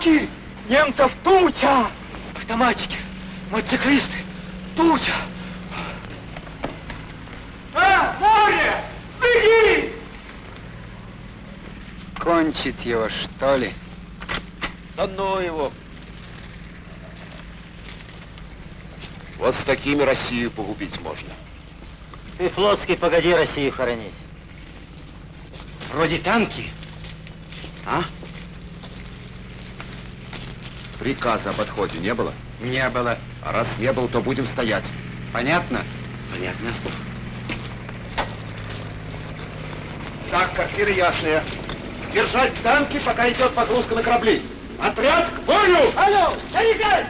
Танки! Немцев туча! Автоматчики, мотоциклисты, туча! А, море! Беги! Кончить его, что ли? Да ну его! Вот с такими Россию погубить можно. Ты, Флотский, погоди Россию хоронить. Вроде танки. А? Приказа об отходе не было? Не было. А раз не было, то будем стоять. Понятно? Понятно. Так, картина ясная. Держать танки, пока идет погрузка на корабли. Отряд к бою! Алло, заряжай!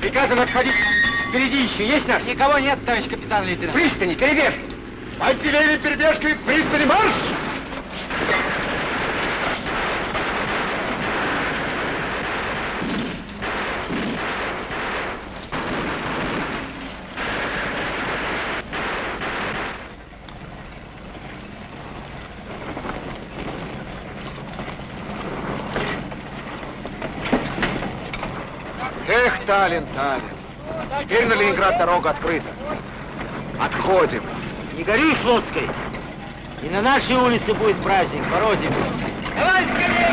Приказано отходить. Впереди еще есть наш? Никого нет, товарищ капитан лейтенант. Пристани, перебежки. Отделение перебежкой, пристани марш! Эх, Таллин, Таллин. Теперь на Ленинград дорога открыта. Отходим. Не гори, Флотской. И на нашей улице будет праздник, породимся. Давай скорее!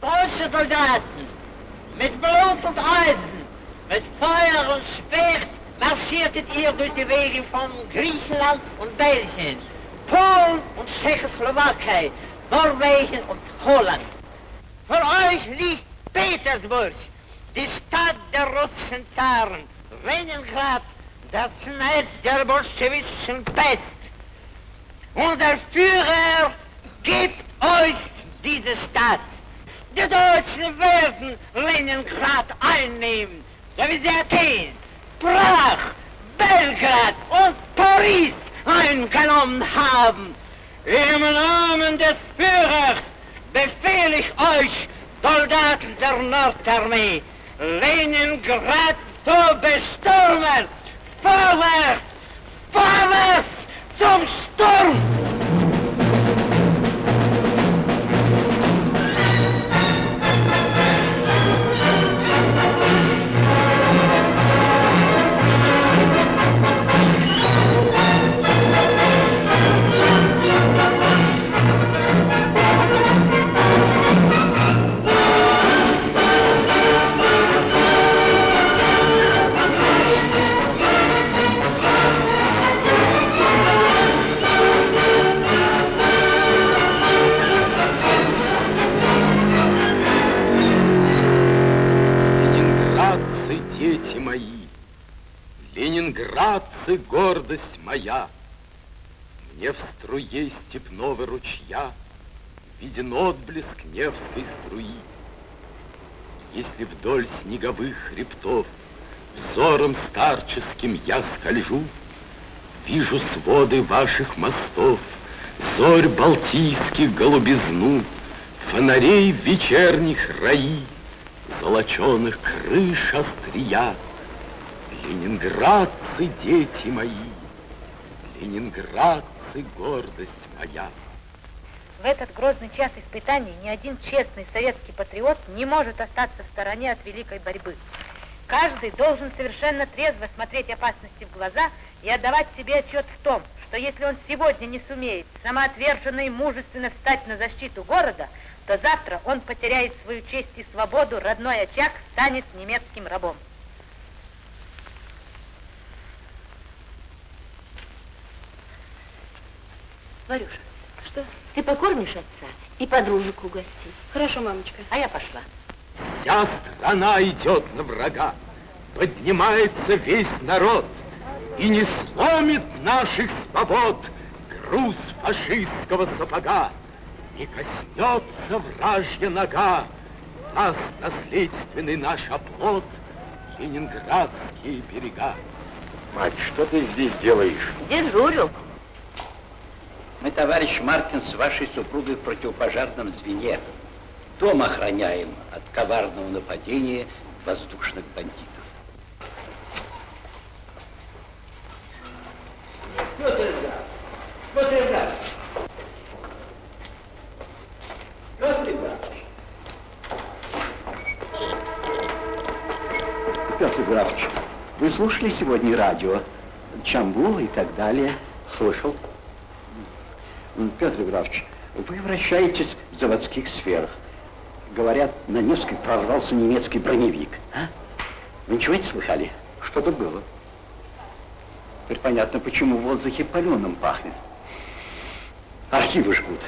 Deutsche Soldaten, mit Blut und Eisen, mit Feuer und Speer marschiertet ihr durch die Wege von Griechenland und Belgien, Polen und Tschechoslowakei, Norwegen und Holland. Vor euch liegt Petersburg, die Stadt der russischen Zaren, Leningrad, das Netz der bolschewistischen Pest. Und der Führer gibt euch diese Stadt. Die Deutschen werden Leningrad einnehmen, so wie sie Athen, Prag, Belgrad und Paris eingenommen haben. Im Namen des Führers befehle ich euch, Soldaten der Nordarmee, Leningrad zu bestürmen. Vorwärts! Vorwärts zum Sturm! Ленинградцы, гордость моя, Мне в струе степного ручья Виден отблеск Невской струи. Если вдоль снеговых хребтов Взором старческим я скольжу, Вижу своды ваших мостов, Зорь балтийских голубизну, Фонарей вечерних раи, Золоченых крыш острия. Ленинградцы, дети мои, Ленинградцы, гордость моя. В этот грозный час испытаний ни один честный советский патриот не может остаться в стороне от великой борьбы. Каждый должен совершенно трезво смотреть опасности в глаза и отдавать себе отчет в том, что если он сегодня не сумеет самоотверженно и мужественно встать на защиту города, то завтра он потеряет свою честь и свободу, родной очаг станет немецким рабом. Варюша, Что? Ты покормишь отца и подружек угости. Хорошо, мамочка. А я пошла. Вся страна идет на врага, поднимается весь народ, и не сломит наших свобод груз фашистского сапога, не коснется вражья нога, нас наследственный наш оплот, ленинградские берега. Мать, что ты здесь делаешь? Дежурю. Мы, товарищ Мартин, с вашей супругой в противопожарном звене. Дом охраняем от коварного нападения воздушных бандитов. Петр Иванович! Петр Иванович! Петр Иванович! Петр Иванович, вы слушали сегодня радио? Чамбул и так далее? Слышал. Петр Иванович, вы вращаетесь в заводских сферах. Говорят, на Невской прорвался немецкий броневик. А? Вы ничего не слыхали? Что-то было. Теперь понятно, почему в воздухе паленым пахнет. Архивы жгут.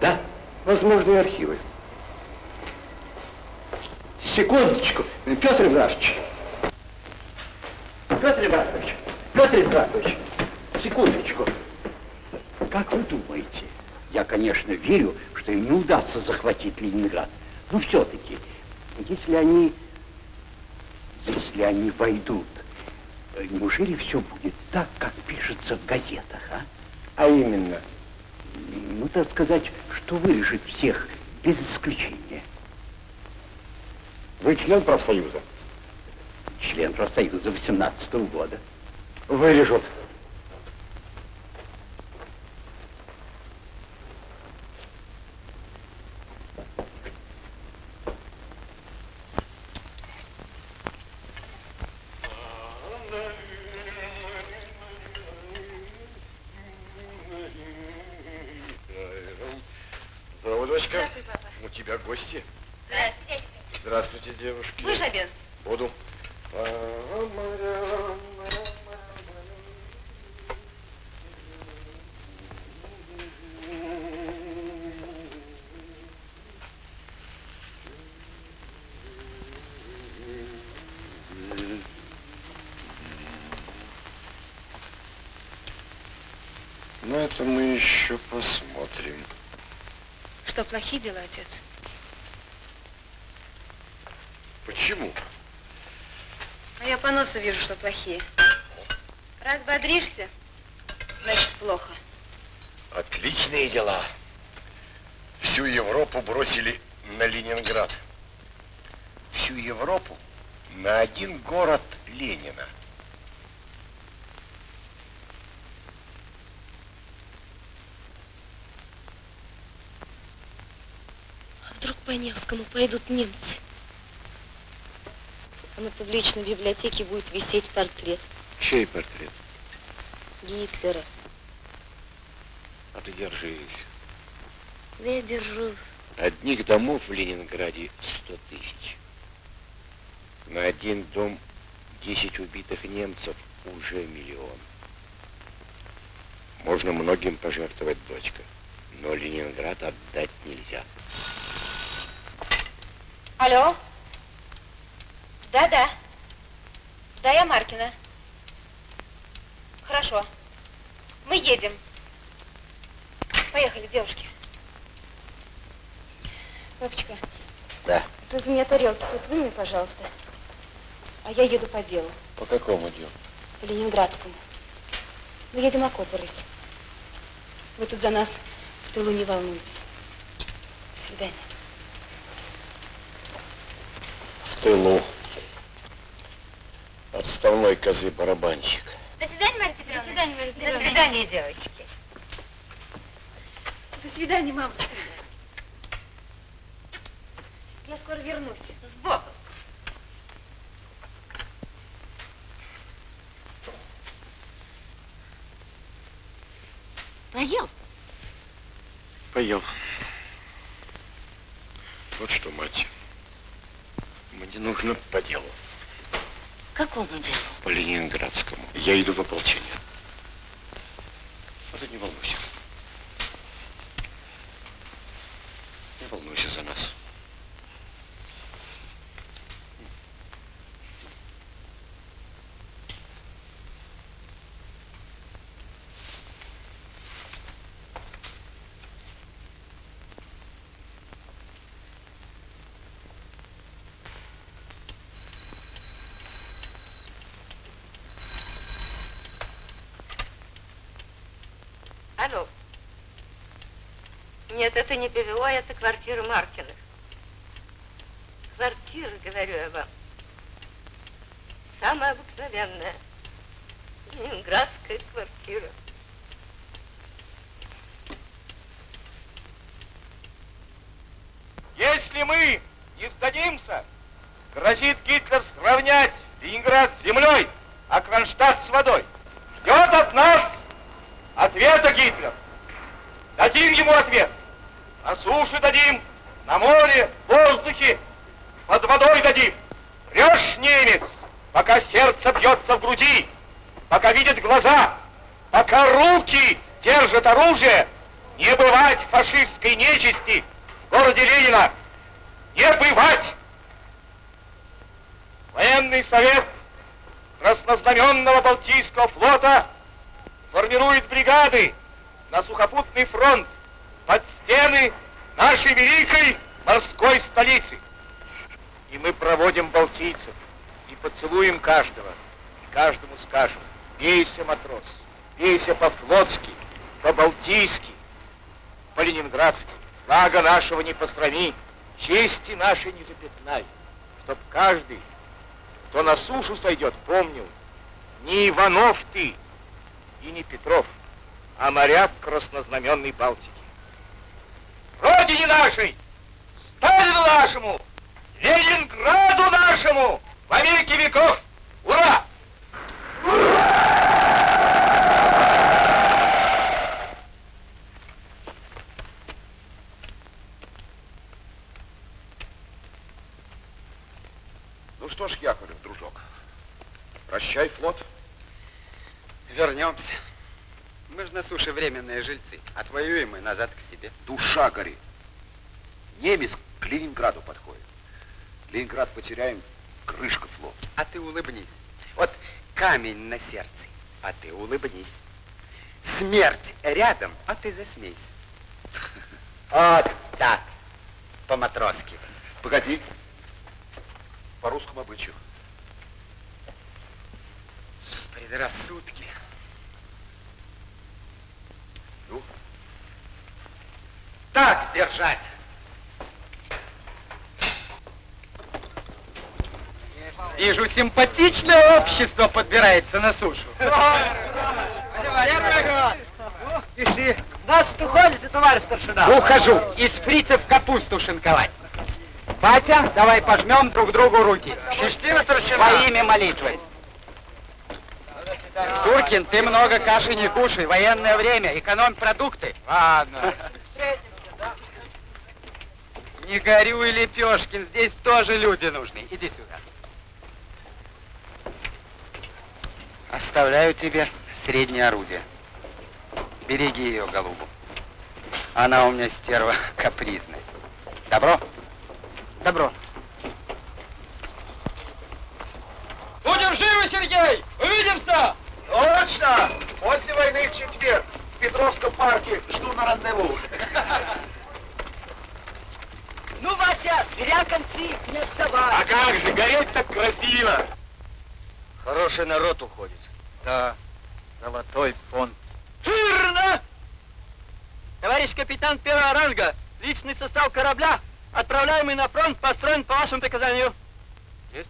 Да? Возможные архивы. Секундочку, Петр Иванович. Петр Иванович, Петр Иванович, секундочку. Как вы думаете? Я, конечно, верю, что им не удастся захватить Ленинград. Но все-таки, если они, если они войдут, неужели все будет так, как пишется в газетах, а? А именно? Ну, так сказать, что вырежет всех без исключения. Вы член профсоюза? Член профсоюза 18 -го года. Вырежут. Здорово, дочка. Здравствуй, папа. У тебя гости. Здравствуйте. Здравствуйте, девушки. Будешь обед? Буду. Ну, это мы еще посмотрим. Что, плохие дела, отец? Почему? А я по носу вижу, что плохие. Раз бодришься, значит плохо. Отличные дела. Всю Европу бросили на Ленинград. Всю Европу на один город Ленина. А вдруг по Невскому пойдут немцы? А на публичной библиотеке будет висеть портрет Чей портрет? Гитлера. А ты держись. Я держусь. Одних домов в Ленинграде 100 тысяч. На один дом 10 убитых немцев уже миллион. Можно многим пожертвовать, дочка, но Ленинград отдать нельзя. Алло? Да-да. Да, я Маркина. Хорошо. Мы едем. Поехали, девушки. Папочка. Да. Ты за меня тарелки тут выми, пожалуйста. А я еду по делу, По какому делу? по Ленинградскому. Мы едем окопы рыть. Вы тут за нас в тылу не волнуйтесь. До свидания. В тылу. Отставной козы барабанщик. До свидания, Марья Петровна. До свидания, Марья До Петровна. свидания, девочки. До свидания, мамочка. Я скоро вернусь. С Богом. Поел? Поел. Вот что, мать. Мне нужно по делу. Какому делу? По Ленинградскому. Я иду в ополчение. А ты не волнуйся. Не волнуйся за нас. Алло. Нет, это не ПВО, это квартира Маркиных. Квартира, говорю я вам. Самая обыкновенная. Ленинградская квартира. Если мы не сдадимся, грозит Гитлер сравнять Ленинград с землей, а Кронштадт с водой. Ждет от нас ответа Гитлер. Дадим ему ответ. На суше дадим, на море, в воздухе, под водой дадим. Врешь, немец, пока сердце бьется в груди, пока видят глаза, пока руки держат оружие, не бывать фашистской нечисти в городе Ленина. Не бывать! Военный совет Краснознаменного Балтийского флота бригады на сухопутный фронт под стены нашей великой морской столицы. И мы проводим балтийцев и поцелуем каждого, и каждому скажем, бейся, матрос, бейся по-флотски, по-балтийски, по-ленинградски, флага нашего не посрами, чести нашей не запятнай, чтоб каждый, кто на сушу сойдет, помнил, не Иванов ты и не Петров, а моряк краснознаменной Балтики. Родине нашей, Сталину нашему, Ленинграду нашему, во веки веков, ура! Ну что ж, Яковлев, дружок, прощай, флот. Вернемся. Мы же на суше временные жильцы. Отвоюем мы назад к себе. Душа горит. Немец к Ленинграду подходит. Ленинград потеряем, крышка флот. А ты улыбнись. Вот камень на сердце, а ты улыбнись. Смерть рядом, а ты засмейся. Вот так, по-матросски. Погоди. По русскому обычаю. Предрассудки. Ну? Так держать. Вижу, симпатичное общество подбирается на сушу. Пиши. Значит, уходите, товарищ старшина? Ухожу. Из фрицев капусту шинковать. Батя, давай пожмем друг другу руки. Счастливо, старшина. Во имя молитвы. Туркин, ты много каши не кушай. Военное время. Экономь продукты. Ладно. Не горюй, Лепешкин. Здесь тоже люди нужны. Иди сюда. Оставляю тебе среднее орудие. Береги ее, голубу. Она у меня стерва капризная. Добро? Добро. Будем живы, Сергей! Увидимся! Точно! После войны в четверг в Петровском парке жду на рандеву. Ну, Вася, зря концы не вставай. А как же, гореть так красиво! Хороший народ уходит. Да, золотой фонд. Верно! Товарищ капитан первого ранга, личный состав корабля, отправляемый на фронт, построен по вашему приказанию. Есть?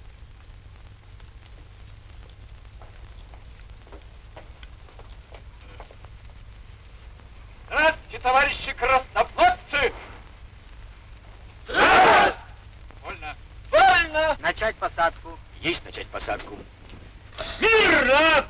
Здравствуйте, товарищи краснофлотцы! Вольно. Вольно! Начать посадку. Есть начать посадку. Мирно!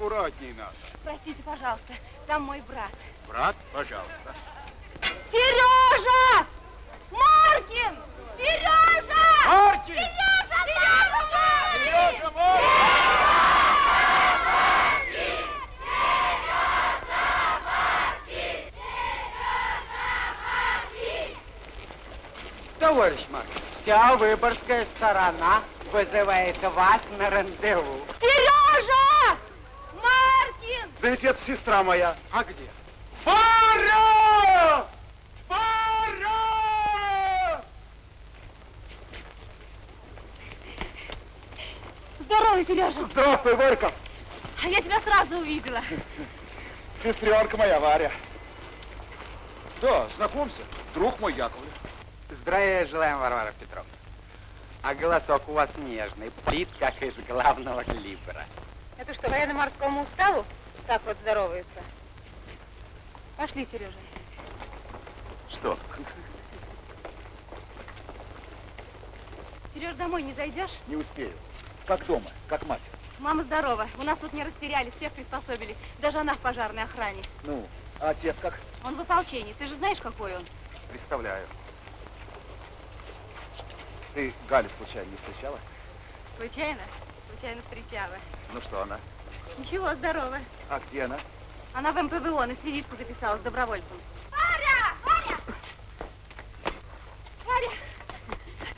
Киров. Поаккуратней надо. Простите, пожалуйста, там мой брат. Брат, пожалуйста. Сережа! Маркин! Сережа! Маркин! Сережа! Сережа! Сережа, Товарищ Маркин, вся выборгская сторона вызывает вас на рандеву. Сережа! Маркин! Да ведь это сестра моя. А где? Варя! Варя! Здорово, Сережа! Здравствуй, Варька. А я тебя сразу увидела. Сестренка моя Варя. Да, знакомься, друг мой Яковлев. Здравия желаем, Варвара Петровна. А голосок у вас нежный, плит, как из главного калибра. Это что, военно-морскому уставу так вот здороваются? Пошли, Сережа. Что? Сереж, домой не зайдешь? Не успею. Как дома, как мать. Мама здорова. У нас тут не растеряли, всех приспособили. Даже она в пожарной охране. Ну, а отец как? Он в ополчении. Ты же знаешь, какой он? Представляю. Ты Галю случайно не встречала? Случайно? Случайно встречала. Ну что она? Ничего, здорово. А где она? Она в МПВО на свидетельку записалась добровольцем. Варя! Варя! Варя!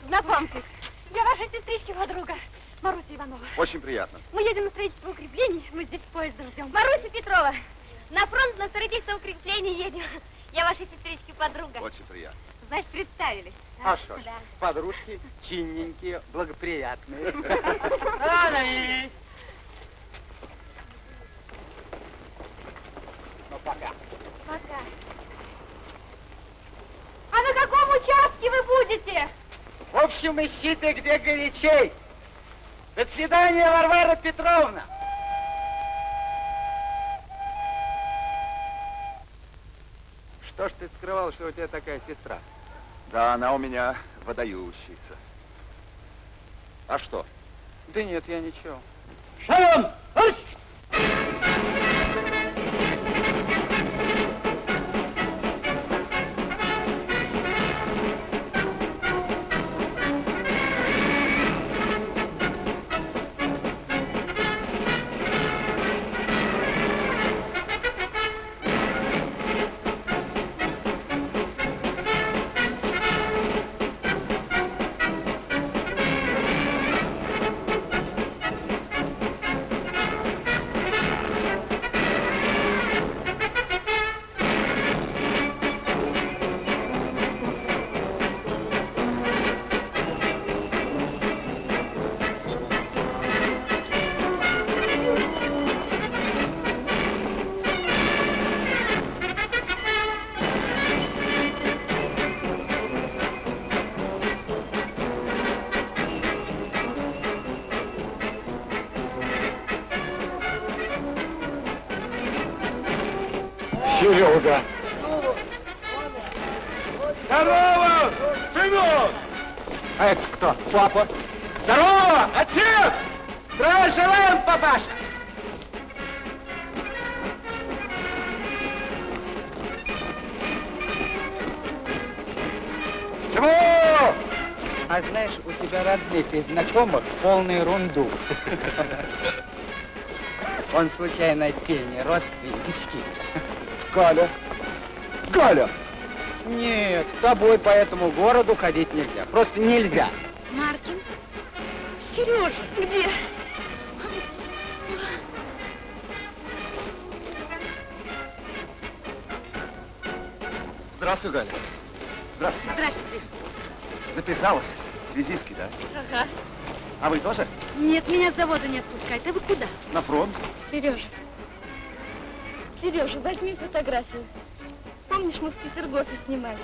Знакомьтесь, я ваша сестричка подруга, Маруся Иванова. Очень приятно. Мы едем на строительство укреплений, мы здесь поезда ждем. Маруся Петрова, на фронт на строительство укреплений едем. Я ваша сестричка подруга. Очень приятно. Значит, представились. А что ж, Да. подружки чинненькие, благоприятные. Рано Ну, пока. Пока. А на каком участке вы будете? В общем, ищите, где горячей. До свидания, Варвара Петровна. Что ж ты скрывал, что у тебя такая сестра? Да, она у меня выдающаяся. А что? Да нет, я ничего. Шалом! Серега. И знакомых полный ерунду. Он случайно тени, родственнички. Галя. Галя. Нет, с тобой по этому городу ходить нельзя. Просто нельзя. Маркин? Сережа, где? Здравствуй, Галя. Здравствуй. Здравствуйте. Записалась. Связистки, да? Ага. А вы тоже? Нет, меня с завода не отпускают. А вы куда? На фронт? Сережа. Сережа, возьми фотографию. Помнишь, мы в Петергофе снимали?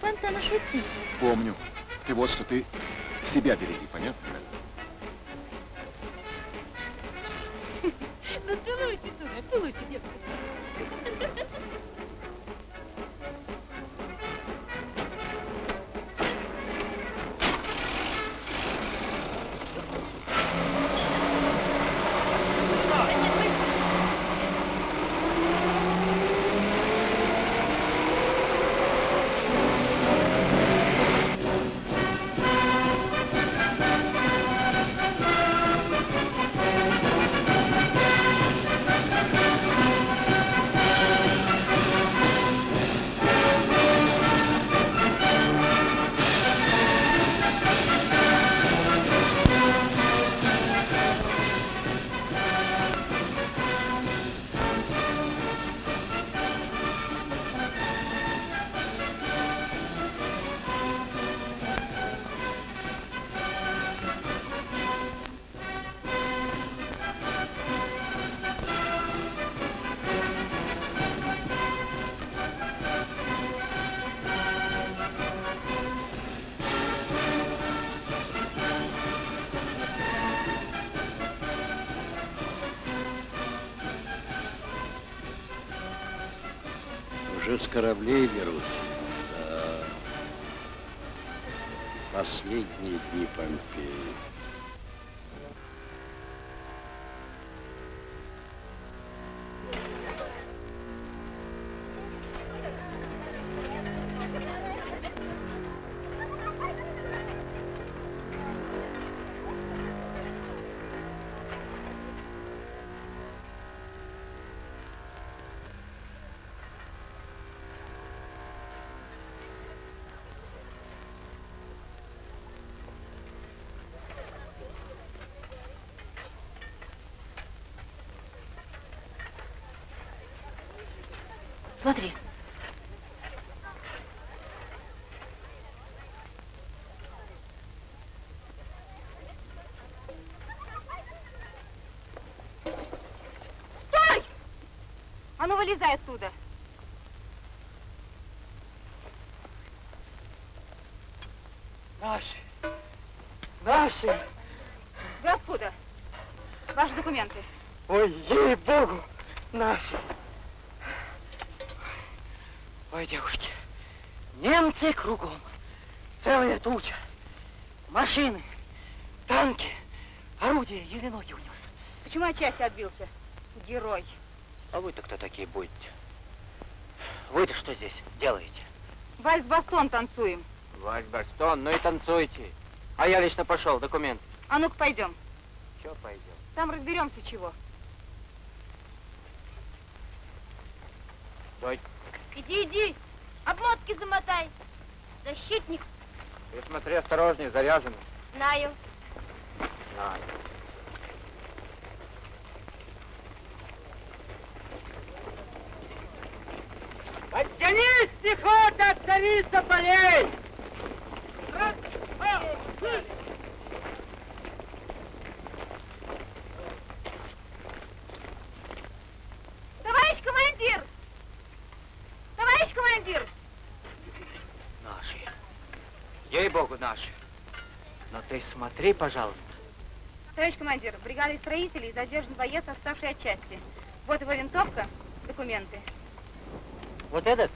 Фонтана шутки. Помню. Ты вот что, ты себя береги, понятно? Ну целуйте, дура, целуйте, девушка. Смотри. Стой! А ну, вылезай оттуда. Наши. Наши. Вы откуда? Ваши документы. Ой, ей-богу, наши. Ой, девушки, немцы кругом. Целая туча. Машины, танки, орудия еле ноги унес. Части отбился? Герой. А вы-то кто такие будете? Вы-то что здесь делаете? Вальс-бастон танцуем. Вась Барстон, ну и танцуйте. А я лично пошел, документы. А ну-ка пойдем. Че пойдем? Там разберемся чего. Стой. Иди, иди. Обмотки замотай. Защитник. Ты смотри осторожнее, заряжено. Знаю. Знаю. Пехота, царица полей! Раз, два, три. Товарищ командир! Товарищ командир! Наши. Ей-богу, наши. Но ты смотри, пожалуйста. Товарищ командир, в бригаде строителей задержан боец, отставший от части. Вот его винтовка, документы. Вот этот?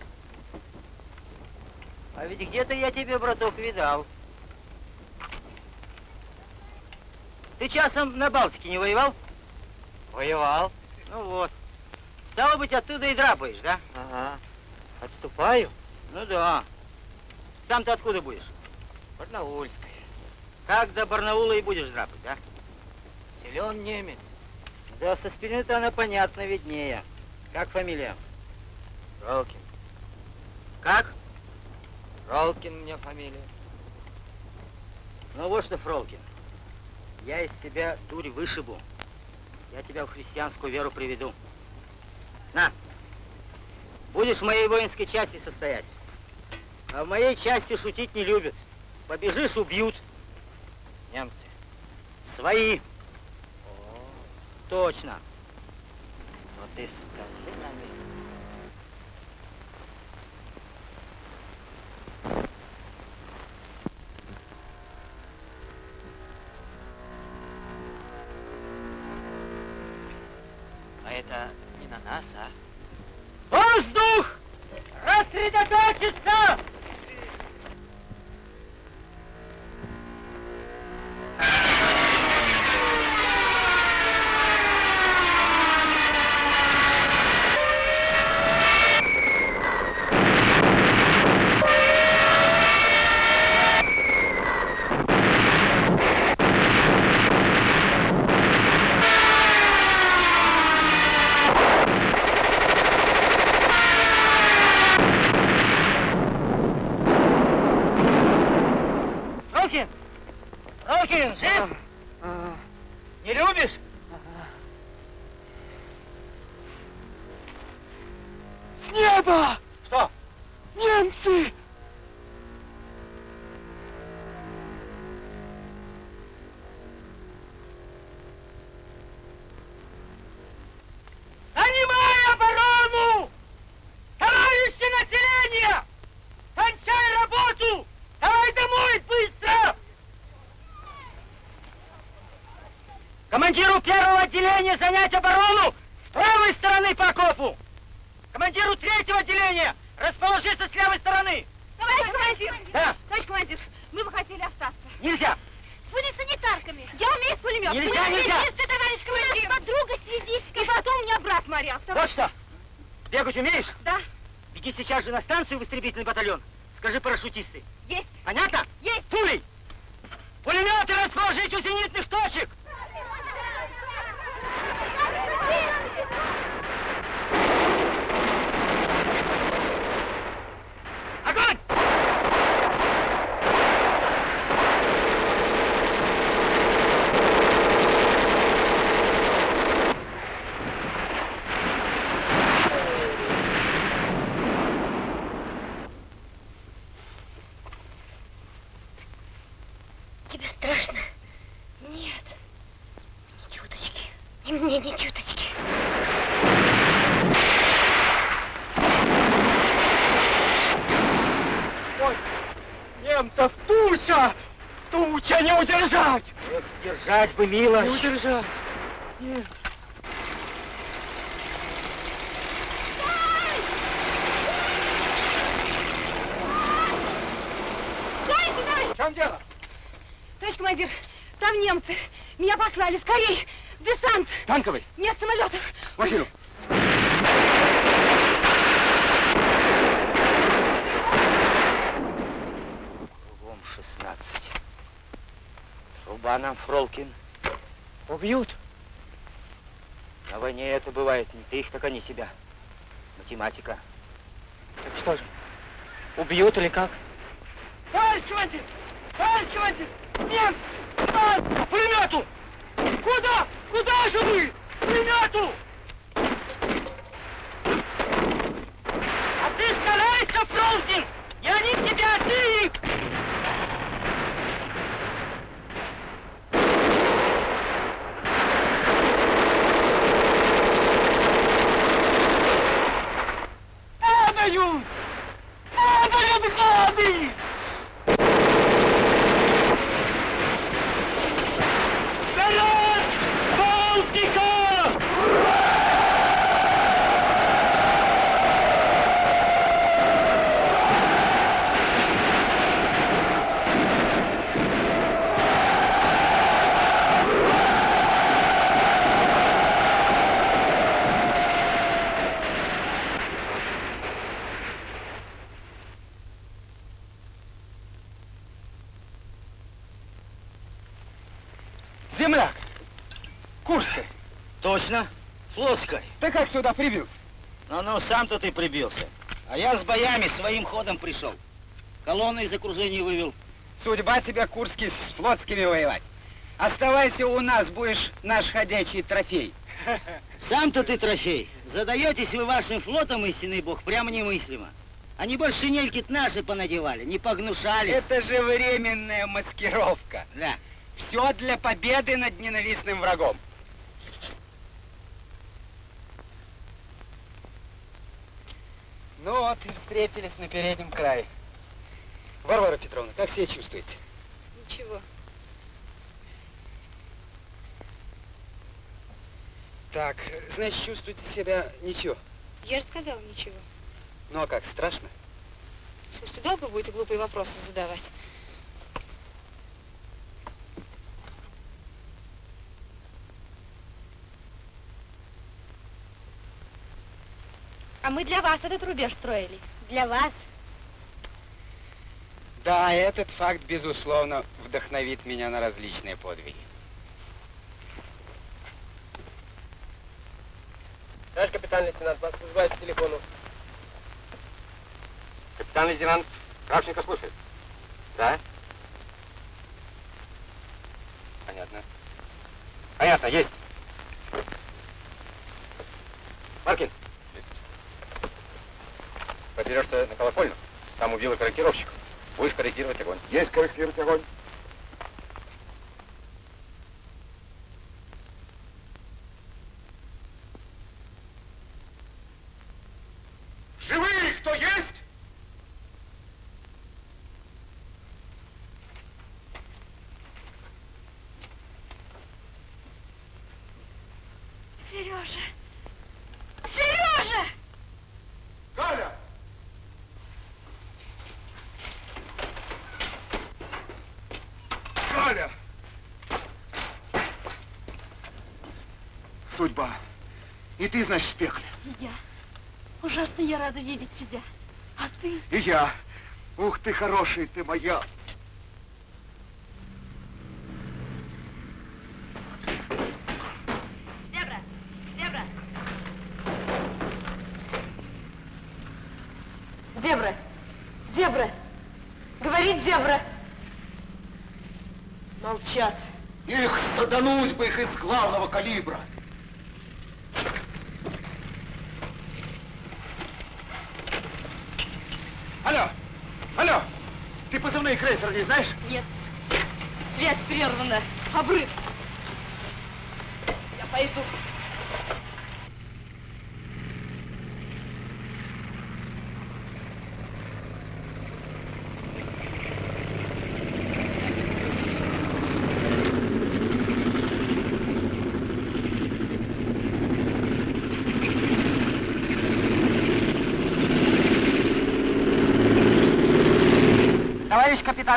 А ведь где-то я тебе, браток, видал. Ты часом на Балтике не воевал? Воевал. Ну вот. Стало быть, оттуда и драпаешь, да? Ага. Отступаю? Ну да. Сам ты откуда будешь? Барнаульская. Как до Барнаула и будешь драпать, да? Силен немец. Да, со спины-то она понятно виднее. Как фамилия? Ролкин. Как? Ролкин мне фамилия. Ну вот что, Фролкин, я из тебя дурь вышибу. Я тебя в христианскую веру приведу. На, будешь в моей воинской части состоять. А в моей части шутить не любят. Побежишь, убьют. Немцы. Свои. О, точно. Но ты скажи на них. А это не на нас, а? Воздух! Рассредоточиться! Рокин! Рокин, жив? Не любишь? С неба! Что? Немцы! Занимай оборону! Товарищи населения! Кончай работу! Давай домой, быстро! Командиру первого отделения занять оборону с правой стороны по окопу! Командиру третьего отделения расположиться с левой стороны! Товарищ командир! Да. Товарищ командир, мы бы хотели остаться. Нельзя! Будем санитарками. Я умею с пулемет. Нельзя, Мы нельзя. связисты, товарищ командир. У нас подруга связистка. И потом у меня брат моряк. Вот что! Бегать умеешь? Да. Беги сейчас же на станцию в истребительный батальон. Скажи парашютисты. Есть. Понятно? Есть. Пулей! Пулеметы расположить у зенитных точек! Огонь! Тебе страшно? Нет. Ни чуточки. И мне ни чуточки. Ой, немцев туча! Туча не удержать! Эх, держать бы, милость! Не удержать! Нет. В чем дело? Товарищ командир, там немцы. Меня послали. Скорей! Десант! Танковый! Нет самолетов! Машину! Фролкин. Убьют. На войне это бывает. Не ты их, так они себя. Математика. Так что же, убьют или как? Товарищ командир! Товарищ командир! Немцы! А, К пулемету! Куда? Куда же вы? К пулемету! А ты старайся, Фролкин! Я не тебя, ты их! The. Флотской. Ты как сюда прибился? Ну-ну, сам-то ты прибился. А я с боями своим ходом пришел. Колонну из окружения вывел. Судьба тебя, Курский, с флотскими воевать. Оставайся у нас, будешь наш ходячий трофей. Сам-то ты трофей. Задаетесь вы вашим флотом, истинный бог, прямо немыслимо. Они больше шинельки наши понадевали, не погнушались. Это же временная маскировка. Да. Все для победы над ненавистным врагом. Ну вот и встретились на переднем крае. Варвара Петровна, как себя чувствуете? Ничего. Так, значит, чувствуете себя ничего. Я же сказала ничего. Ну а как, страшно? Слушайте, долго будете глупые вопросы задавать? А мы для вас этот рубеж строили. Для вас. Да, этот факт, безусловно, вдохновит меня на различные подвиги. Товарищ капитан лейтенант, вас вызывают к телефону. Капитан лейтенант Кравченко слушает. Да? Понятно. Понятно, есть. Маркин. Есть. Подберешься на колокольню. Там убила корректировщик. Будешь корректировать огонь. Есть корректировать огонь. Живые кто есть? Сережа! Сережа! Галя! Галя! Судьба. И ты, значит, в пекле. И я. Ужасно я рада видеть тебя. А ты? И я. Ух ты, хороший ты моя. Зебра! Зебра! Зебра! Зебра! Говорит зебра! Молчат. Их садануть бы их из главного калибра. Алло, алло, ты позывные крейсер не знаешь? Нет. Связь прервана. Обрыв. Я пойду.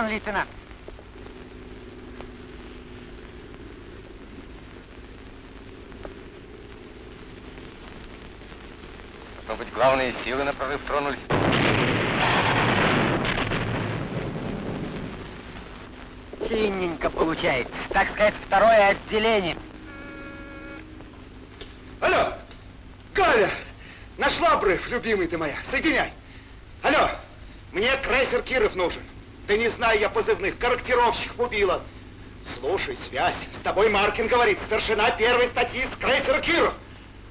Капитан-лейтенант. Должно быть, главные силы на прорыв тронулись. Синенько получается. Так сказать, второе отделение. Алло, Галя, нашла обрыв, любимый ты моя, соединяй. Алло, мне крейсер Киров нужен. Да не знаю я позывных, корректировщик убила. Слушай, связь, с тобой Маркин говорит, старшина первой статьи с крейсера Киров.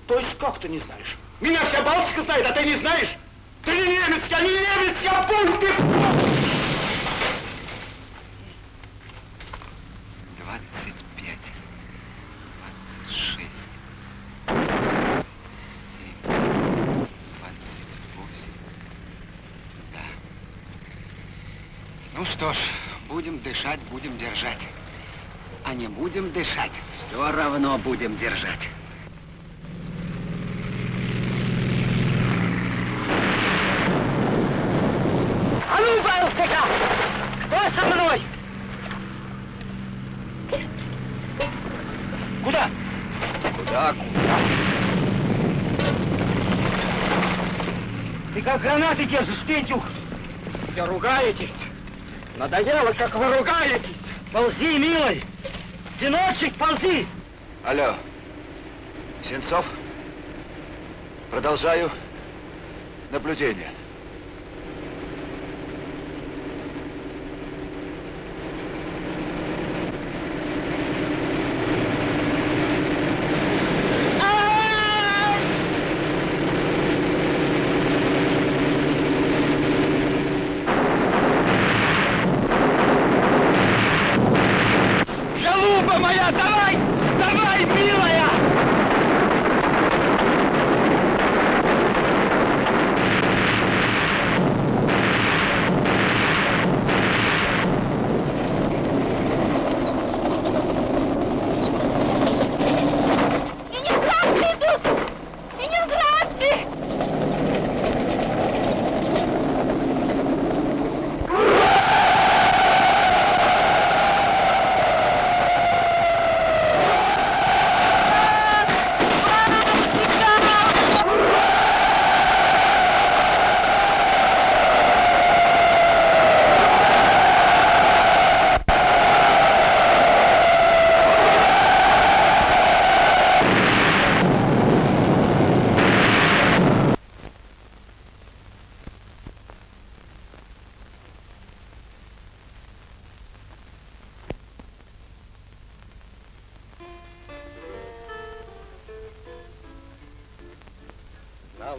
То есть как ты не знаешь? Меня вся Балтика знает, а ты не знаешь? Ты не немец, я не немец, я пункт, ты... 25, 26, 28. Да. Ну что ж, будем дышать, будем держать. А не будем дышать, все равно будем держать. А ну, Балтика! Кто со мной? Куда? Куда, куда? Ты как гранаты держишь, Петюх? Вы ругаетесь. Надоело, как вы ругаетесь. Ползи, милый. Сыночек, ползи. Алло, Сенцов, продолжаю наблюдение.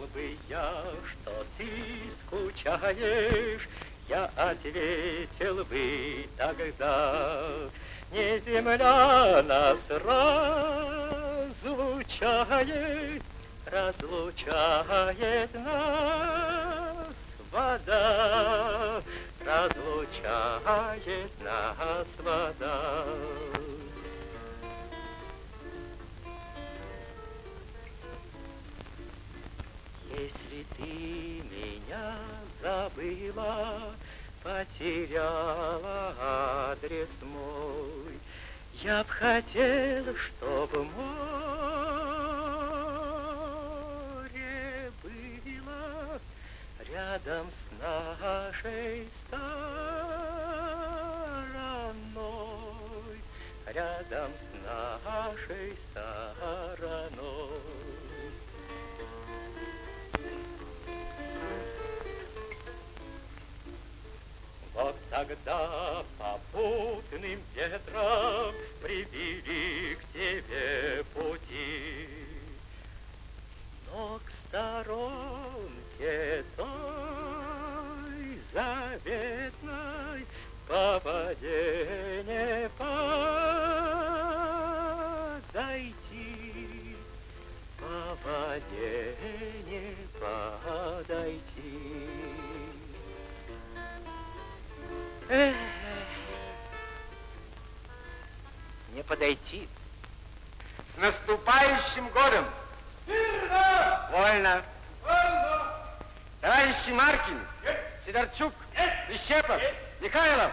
Знал бы я, что ты скучаешь, я ответил бы тогда. Не земля нас разлучает, разлучает нас вода, разлучает нас вода. Ты меня забыла, потеряла адрес мой, я б хотел, чтобы море было рядом с нашей стороной, рядом с нашей стороной. Вот тогда попутным ветром привели к тебе пути. Но к сторонке той заветной по воде не подойти, по воде не подойти. С наступающим годом! Вольно! Товарищи Маркин, Сидорчук, Прищепов, Михайлов,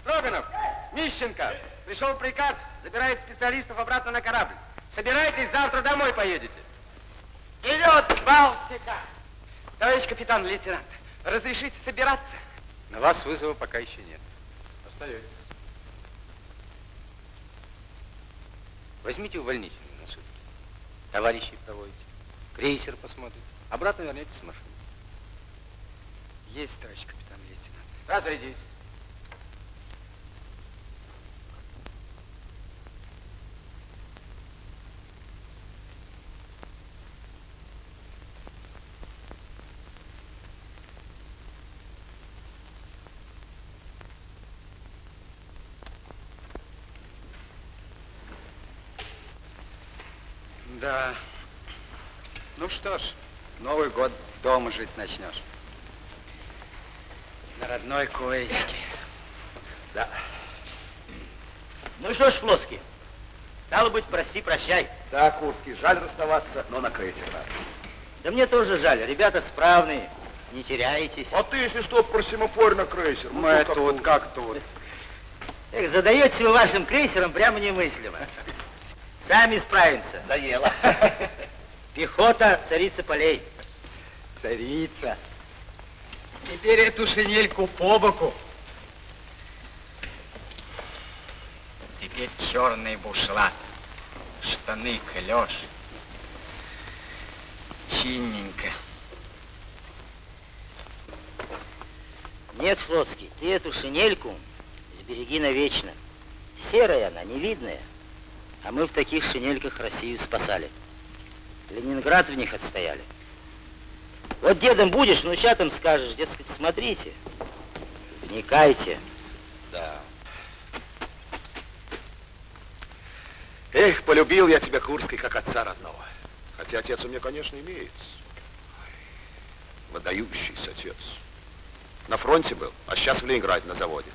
Строганов, Мищенко. Пришел приказ, забирает специалистов обратно на корабль. Собирайтесь, завтра домой поедете. Вперед, Балтика! Товарищ капитан, лейтенант, разрешите собираться? На вас вызова пока еще нет. Остаетесь. Возьмите увольнительную на сутки. Товарищей проводите. Крейсер посмотрите. Обратно вернетесь с машины. Есть, товарищ капитан, лейтенант. Разойдись. Да. Ну что ж, Новый год дома жить начнешь. На родной коечке. Да. Ну что ж, Флотский, стало быть, прости, прощай. Да, Курский, жаль расставаться, но на крейсер надо. Да мне тоже жаль, ребята справные, не теряйтесь. А ты, если что, про семафор на крейсер. Ну, Мы как тут, как тут. Эх, задаете вы вашим крейсером прямо немыслимо. Сами справимся. Заело. Пехота, царица полей. Царица. Теперь эту шинельку по боку. Теперь черный бушлат, штаны клеш, чинненько. Нет, Флотский, ты эту шинельку сбереги навечно. Серая она, невидная. А мы в таких шинельках Россию спасали. Ленинград в них отстояли. Вот дедом будешь, внучатам скажешь, дескать, смотрите, вникайте. Да. Эх, полюбил я тебя, Курский, как отца родного. Хотя отец у меня, конечно, имеется. Выдающийся отец. На фронте был, а сейчас в Ленинграде на заводе.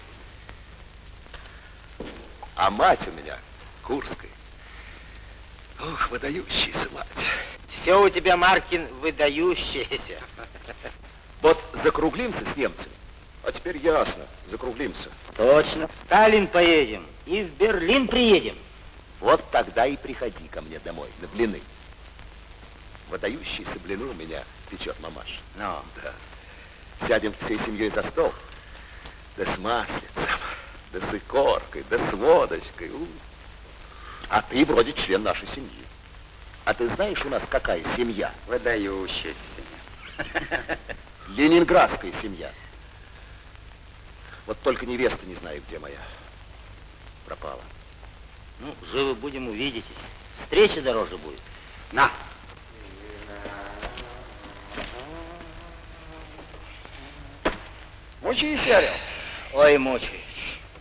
А мать у меня Курская. Ух, выдающаяся мать. Все у тебя, Маркин, выдающееся. Вот закруглимся с немцами. А теперь ясно, закруглимся. Точно. В Сталин поедем и в Берлин приедем. Вот тогда и приходи ко мне домой на блины. Выдающиеся блины у меня печет мамаш. Ну. Да. Сядем всей семьей за стол. Да с маслицем, да с икоркой, да с водочкой. У. А ты вроде член нашей семьи. А ты знаешь у нас какая семья? Выдающаяся. Ленинградская семья. Вот только невеста не знаю, где моя. Пропала. Ну, живы будем, увидитесь. Встреча дороже будет. На. Мучись, Орел. Ой, мучаюсь.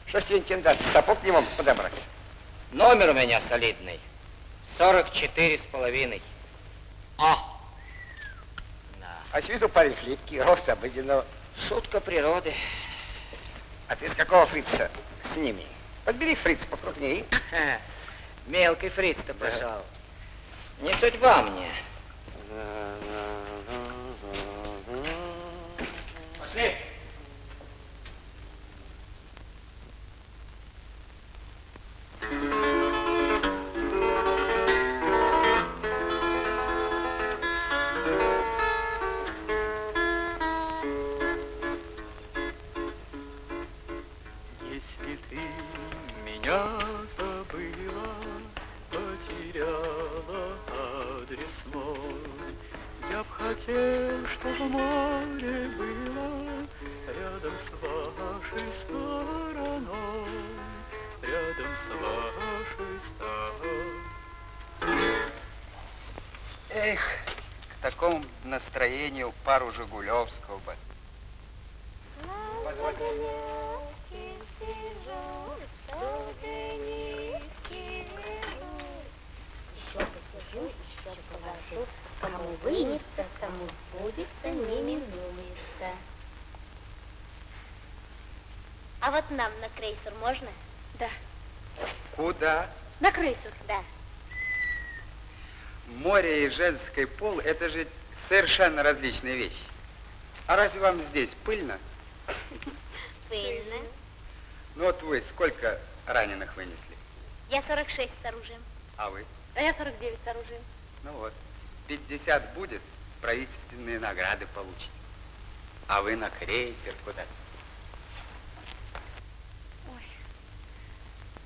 Что ж тебе, интендант, сапог не мог подобрать? Номер у меня солидный. 44 с половиной. О! А с виду парень хлипкий, рост обыденного. Шутка природы. А ты с какого фрица с ними? Подбери фриц покрупнее. Мелкий фриц-то пошел. Не судьба мне. Пошли. Если б хотел, чтобы море было рядом с вашей стороной, рядом с вашей стороной. Эх, к такому настроению пару Жигулевского бы. Еще посижу, еще повожу, кому вынется, кому сбудется, не минуется. А вот нам на крейсер можно? Да. Куда? На крейсер? Да. Море и женский пол – это же совершенно различные вещи. А разве вам здесь пыльно? Пыльно. Ну вот вы сколько раненых вынесли? Я 46 с оружием. А вы? А я 49 с оружием. Ну вот, 50 будет, правительственные награды получите. А вы на крейсер куда?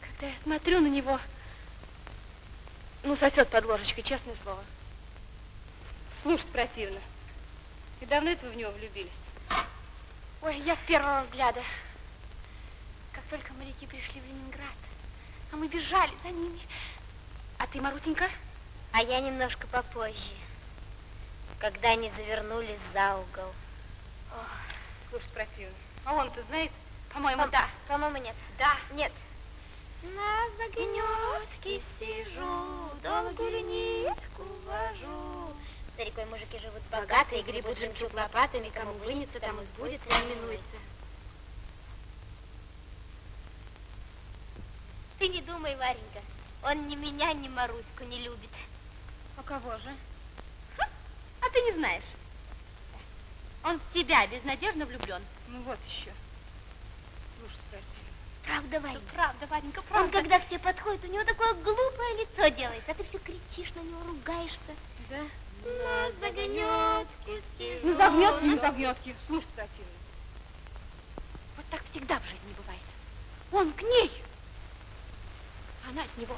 Когда я смотрю на него, ну, сосет под ложечкой, честное слово. Слушать противно. И давно это вы в него влюбились? Ой, я с первого взгляда. Как только моряки пришли в Ленинград, а мы бежали за ними. А ты, Марусенька? А я немножко попозже, когда они завернули за угол. Ох, слушать противно. А он-то знает? По-моему, По- да. По-моему, нет. Да. Нет. На загнетке сижу, долгую нитку вожу. За рекой мужики живут богатые, гребут жемчуг лопатами, кому вынется, тому сбудется, не минуется. Ты не думай, Варенька, он ни меня, ни Маруську не любит. А кого же? А ты не знаешь. Он в тебя безнадежно влюблен. Ну вот еще. Слушай, противно. Правда, Варенька? Правда, Варенька, Он, правда. когда к тебе подходит, у него такое глупое лицо делает, а ты все кричишь на него, ругаешься. Да? На загнетке сижу. Ну, загнетки, не загнетки. Слушать противно. Вот так всегда в жизни бывает. Он к ней, она от него.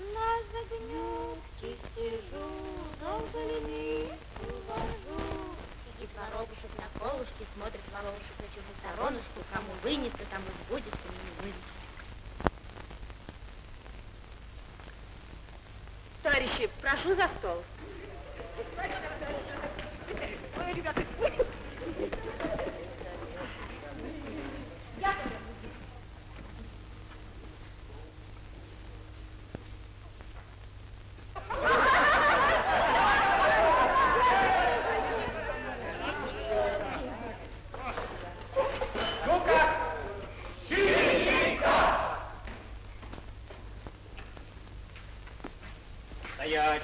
На загнетке сижу, долго ленив увожу. Сидит воробушек на колушке, смотрит воробушек на чужую сторонушку, кому вынется, тому кому не вынется. Товарищи, прошу за стол. Ой, ребята, Стоять!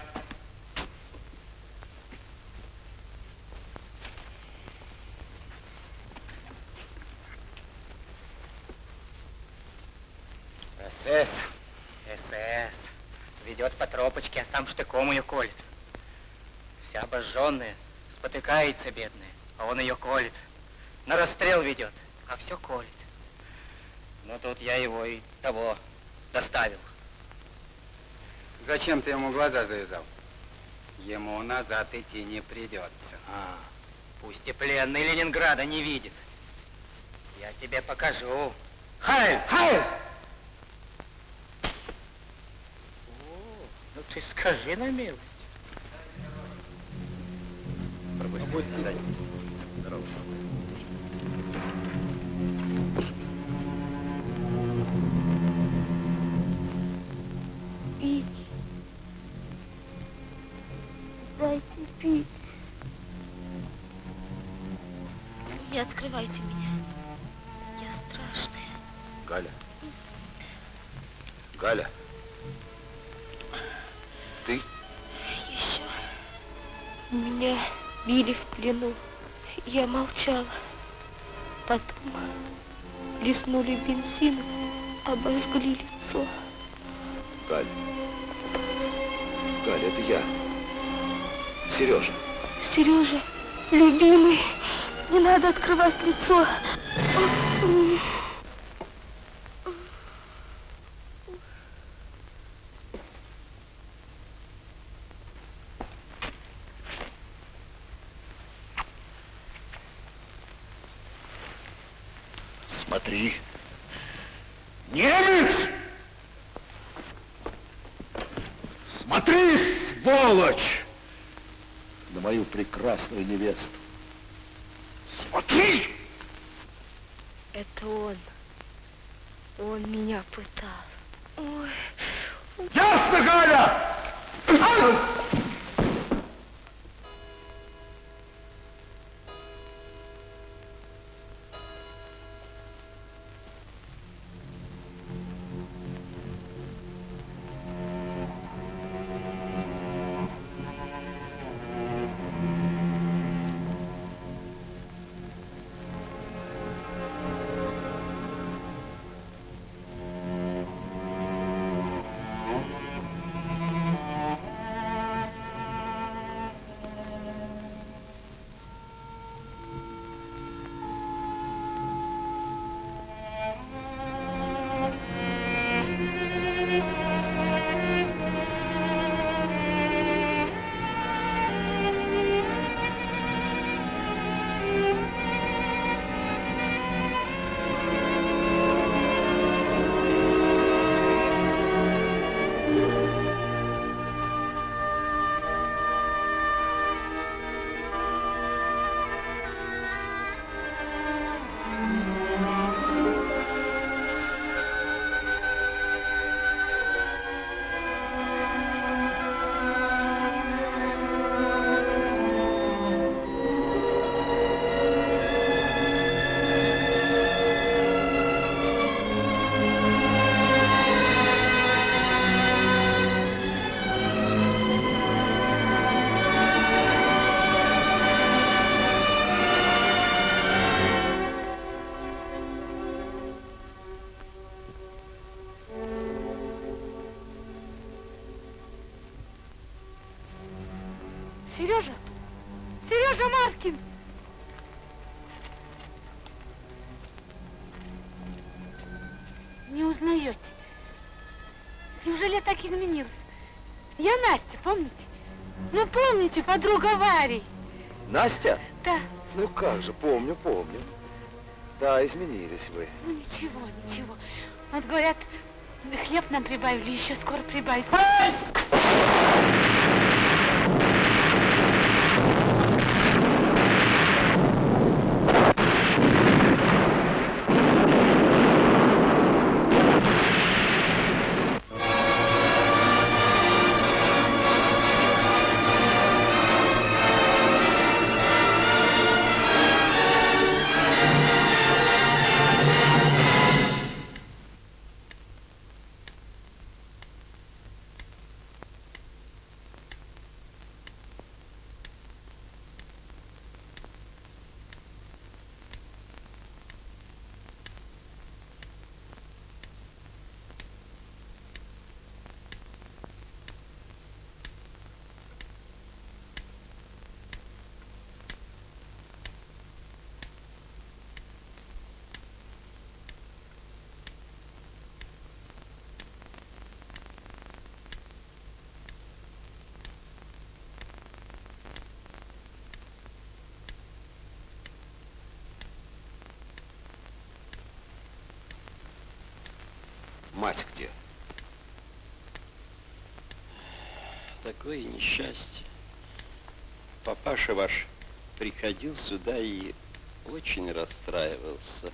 СС, СС. Ведет по тропочке, а сам штыком ее колет. Вся обожженная, спотыкается бедная, а он ее колет. На расстрел ведет, а все колет. Ну тут я его и того доставил. Зачем ты ему глаза завязал? Ему назад идти не придется. А, пусть и пленный Ленинграда не видит. Я тебе покажу. Хайль! Хайль! Ну ты скажи на милость. Пропусти. Здорово. Не открывайте меня. Я страшная. Галя. Галя. Ты? Еще. Меня били в плену. Я молчала. Потом плеснули бензин, обожгли лицо. Галя. Галя, это я. Сережа. Сережа, любимый, не надо открывать лицо. Смотри. Немец! Смотри, сволочь! На мою прекрасную невесту. Подруга Вари? Настя? Да. Ну как же, помню, помню. Да, изменились вы. Ну, ничего, ничего. Вот говорят, Хлеб нам прибавили, еще скоро прибавится. Мать где? Такое несчастье. Папаша ваш приходил сюда и очень расстраивался.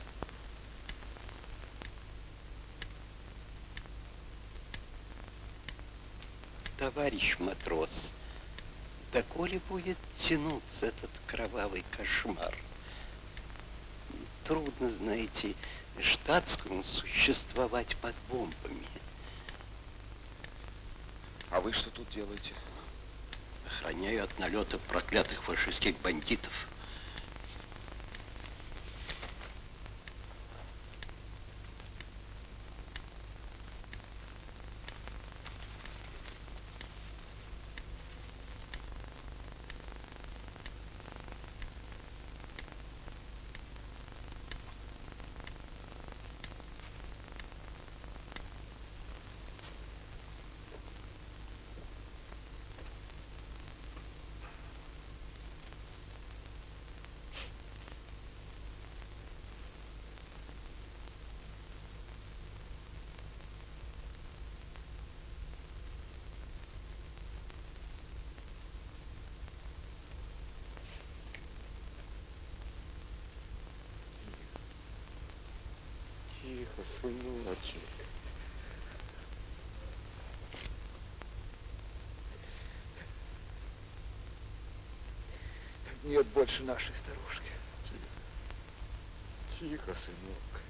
Товарищ матрос, доколе будет тянуться этот кровавый кошмар? Трудно, знаете, штатскому существовать под бомбами. А вы что тут делаете? Охраняю от налета проклятых фашистских бандитов. Тихо, сыночек. Нет больше нашей старушки. Тихо, сынок.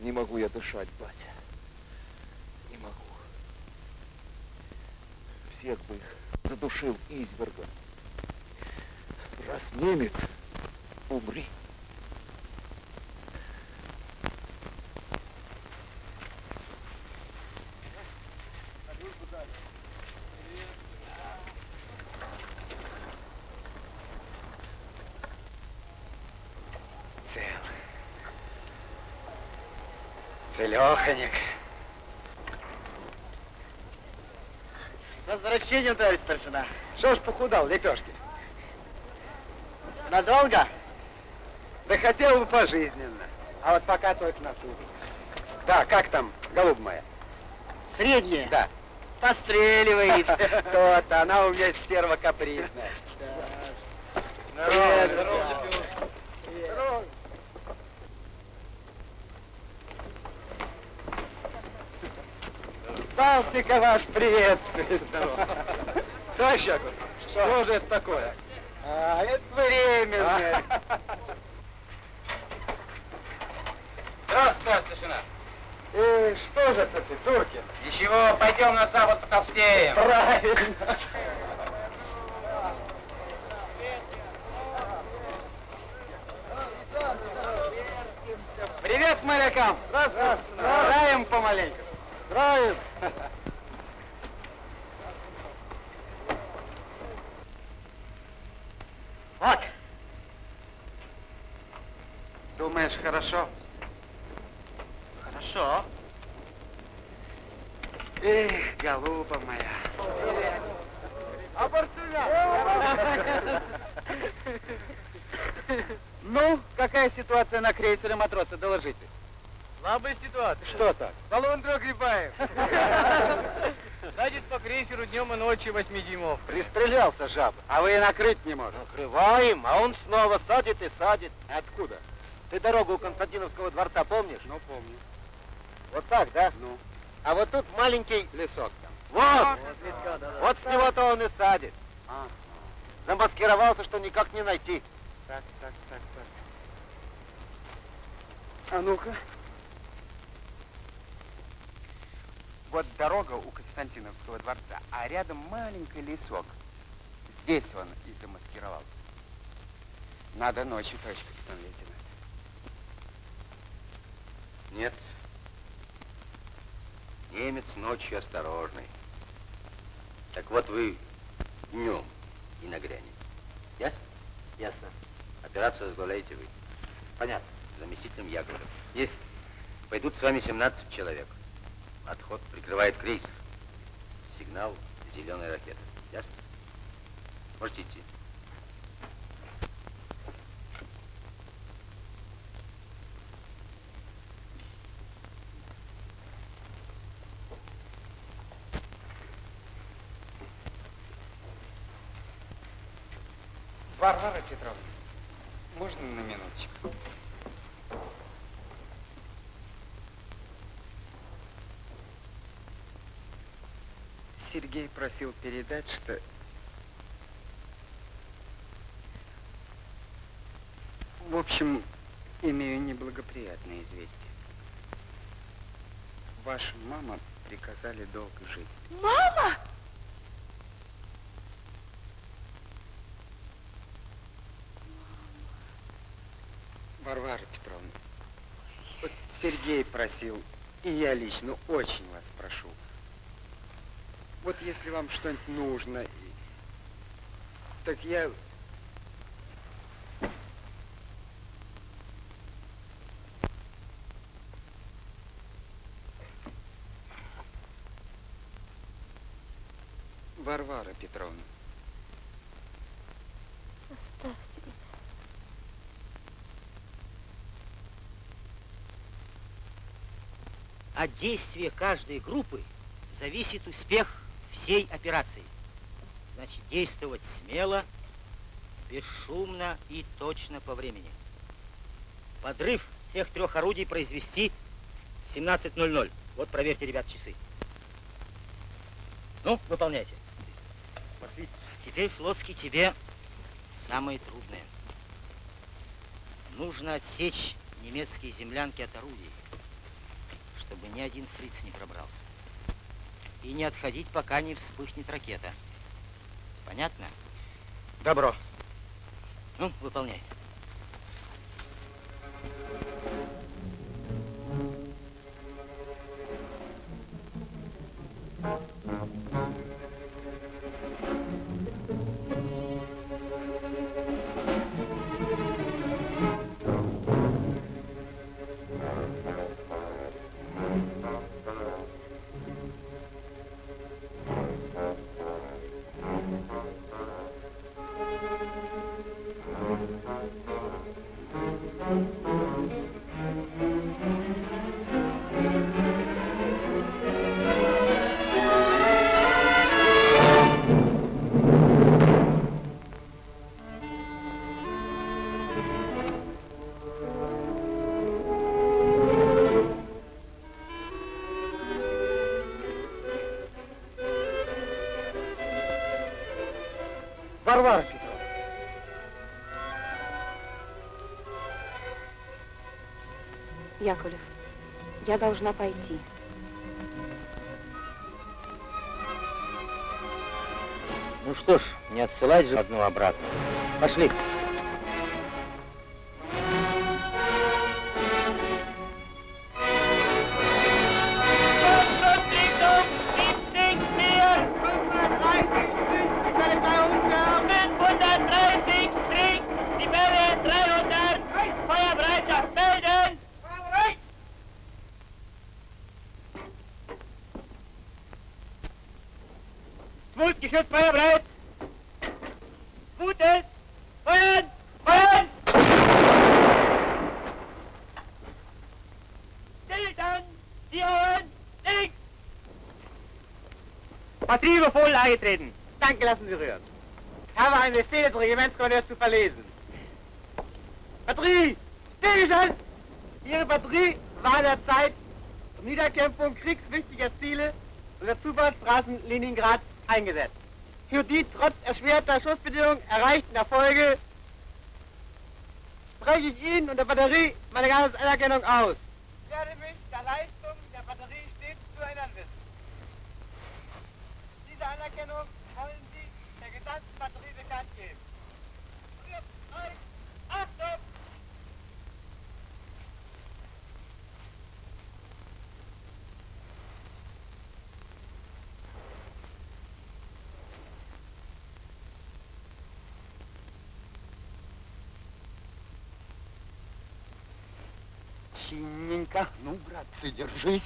Не могу я дышать, батя. Не могу. Всех бы их задушил извергом. Раз немец, умри. Целеханик. С возвращением, товарищ старшина. Что ж похудал, лепешки? Надолго? Да хотел бы пожизненно. А вот пока только на суд. Да, как там, голубь моя? Средняя? Да. Постреливает. То-то, она у меня стерва капризная. Здорово. Сталстика ваш приветствует. Товарищ Яков, что же это такое? А, это временно. Здравствуй, старшина. И что же это ты, Туркин? Ничего, пойдем на запад потолстеем. Правильно. Хорошо? Хорошо. Эх, голуба моя. Ну, какая ситуация на крейсере матросы, доложите. Слабая ситуация. Что так? Баллон Грибаев. Садит по крейсеру днем и ночью 8 дюймов. Пристрелялся жаба, а вы и накрыть не можете. Накрываем, а он снова садит и садит. Откуда? Ты дорогу у Константиновского дворца помнишь? Ну, помню. Вот так, да? Ну, А вот тут маленький... лесок там. Вот! Вот, Вот с него-то он и садит. А, Замаскировался, что никак не найти. так, так, так, так. А ну-ка. Вот дорога у Константиновского дворца, а рядом маленький лесок. Здесь он и замаскировался. Надо ночью точно, лейтенант. Нет. Немец ночью осторожный. Так вот вы днем и нагрянете. Ясно? Ясно. Операцию возглавляете вы. Понятно. Заместителем Яковлев. Есть. Пойдут с вами 17 человек. Отход прикрывает крейсер. Сигнал зеленая ракета. Ясно? Можете идти. Варвара Петровна, можно на минуточку? Сергей просил передать, что... В общем, имею неблагоприятное известие. Ваша мама приказали долго жить. Мама! Варвара Петровна, вот Сергей просил, и я лично очень вас прошу. Вот если вам что-нибудь нужно, так я... Варвара Петровна, От действия каждой группы зависит успех всей операции. Значит, действовать смело, бесшумно и точно по времени. Подрыв всех трех орудий произвести в 17.00. Вот проверьте, ребят, часы. Ну, выполняйте. Пошли. Теперь, Флотский, тебе самое трудное. Нужно отсечь немецкие землянки от орудий, чтобы ни один фриц не пробрался. И не отходить, пока не вспыхнет ракета. Понятно? добро. Ну, выполняй. Варвара Петровна. Яковлев, я должна пойти. Ну что ж, не отсылать же одну обратно. Пошли. Smut Voll eingetreten. Danke, lassen Sie rühren. Ich habe einen Befehl des Regimentskommandeurs zu verlesen. Batterie! Stillstand! Ihre Batterie war in der Zeit zur Niederkämpfung kriegswichtiger Ziele und der Zufahrtsstraßen Leningrad eingesetzt. Für die trotz erschwerter Schussbedingungen erreichten Erfolge spreche ich Ihnen und der Batterie meine ganze Anerkennung aus. Anerkennung wollen Sie der gesamten Batterie bekannt geben. Jetzt, eins, Achtung! Синенько. Ну, братцы, держись.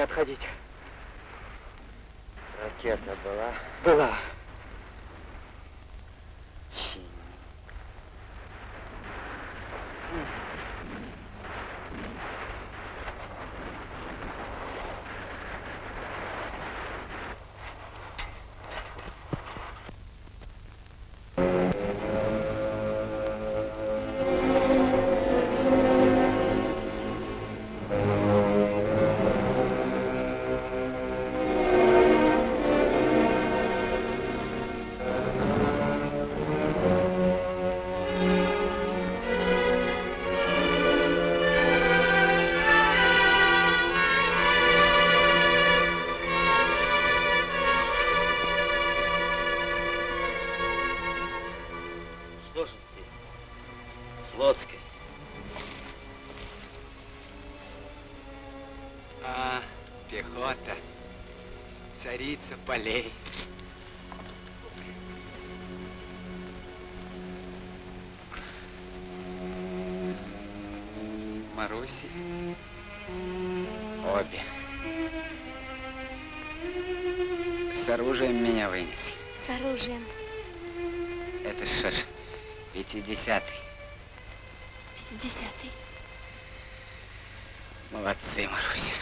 Отходить. Полей. Маруси. Обе. С оружием меня вынесли. С оружием. Это что ж, пятидесятый. Пятидесятый. Молодцы, Маруся.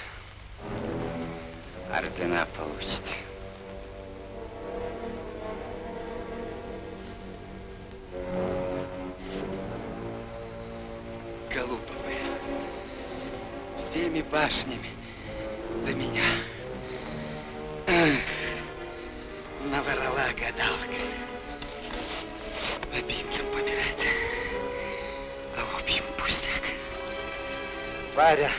Ордена получите. Башнями за меня. Эх, наврала гадалка. Обидно помирать. А общем пустяк. Варя.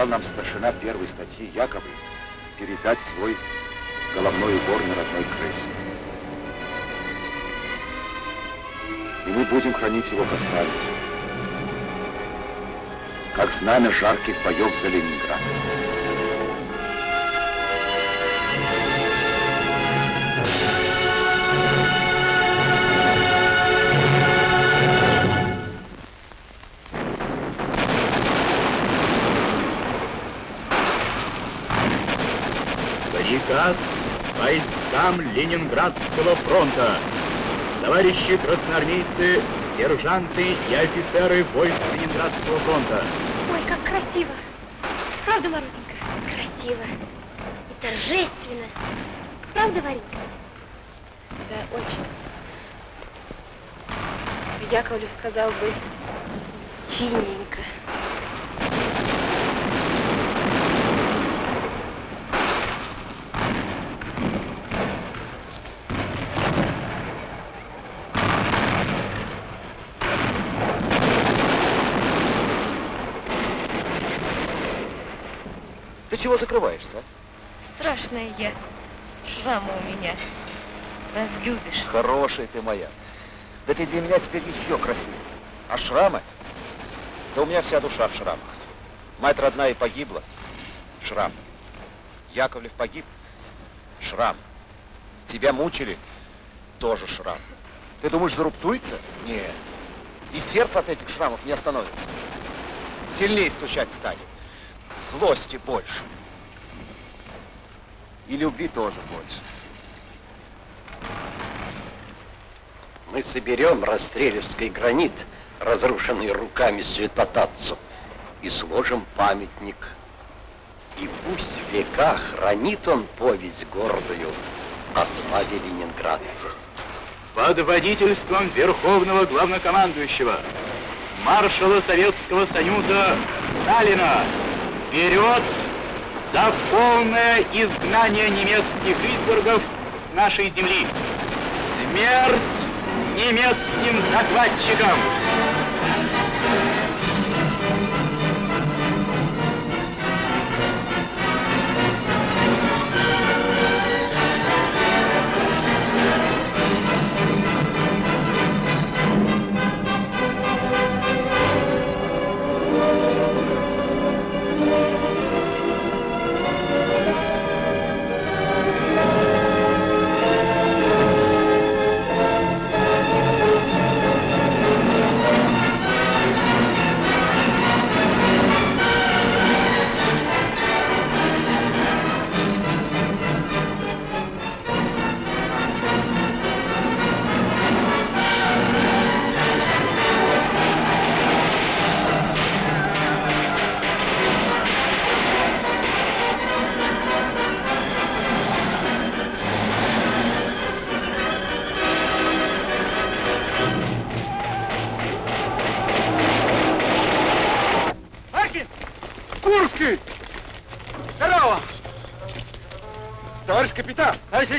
Завещал нам старшина первой статьи Яковлев передать свой головной убор на родной крейсер. И мы будем хранить его как память, как знамя жарких боев за Ленинград. Приказ войскам Ленинградского фронта. Товарищи красноармейцы, сержанты и офицеры войск Ленинградского фронта. Ой, как красиво. Правда, Марусенька? Красиво. И торжественно. Правда, Варенька? Да, очень. Яковлев сказал бы, чинненько. Чего закрываешься, а? Страшная я. Шрамы у меня. Разлюбишь. Хорошая ты моя. Да ты для меня теперь еще красивее. А шрамы? Да у меня вся душа в шрамах. Мать родная погибла. Шрам. Яковлев погиб. Шрам. Тебя мучили. Тоже шрам. Ты думаешь, зарубцуется? Нет. И сердце от этих шрамов не остановится. Сильнее стучать станет. Злости больше. И любви тоже больше. Мы соберем Растрелевский гранит, разрушенный руками святотатцев, и сложим памятник. И пусть в века хранит он повесть гордую о славе ленинградцев. Под водительством Верховного Главнокомандующего, маршала Советского Союза Сталина, вперед за полное изгнание немецких избергов с нашей земли. Смерть немецким захватчикам!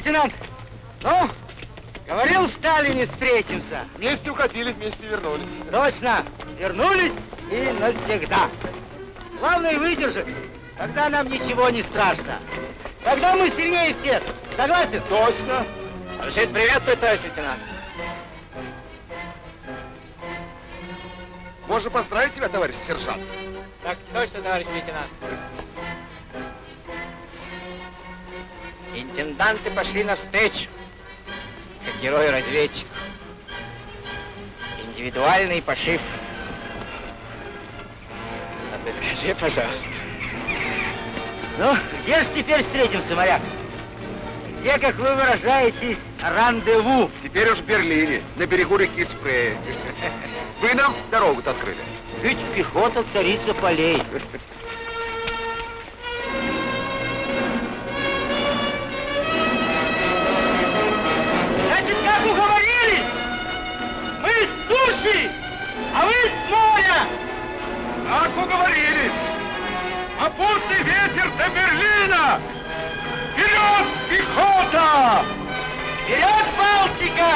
Лейтенант, ну, говорил Сталин, не встретимся. Вместе уходили, вместе вернулись. Точно, вернулись и навсегда. Главное выдержать, тогда нам ничего не страшно. Тогда мы сильнее всех. Согласен? Точно. Разрешит приветствовать, товарищ лейтенант. Можно поздравить тебя, товарищ сержант. Так точно, товарищ лейтенант. Интенданты пошли навстречу, как герой-разведчик. Индивидуальный пошив. А ты скажи, пожалуйста. Ну, где же теперь встретимся, моряк? Где, как вы выражаетесь, рандеву? Теперь уж в Берлине, на берегу реки Спрей. Вы нам дорогу-то открыли. Ведь пехота царица полей. пехота! Вперед, Балтика!